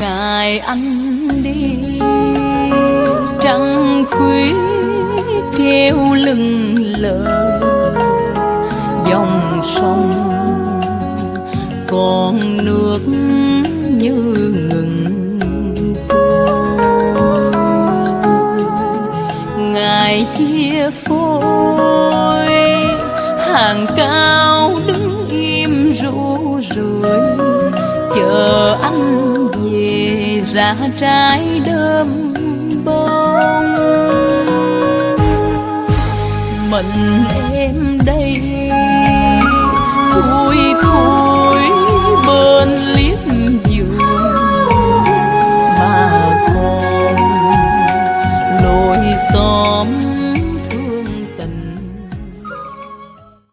ngày anh đi. Trăng khuya treo lưng lờ, dòng sông còn nước như ngừng ngày chia phôi, hàng cao đứng im rũ rượi, chờ anh ra trái đơm bông. Mình em đây thui thui bên liếp giường mà còn lối xóm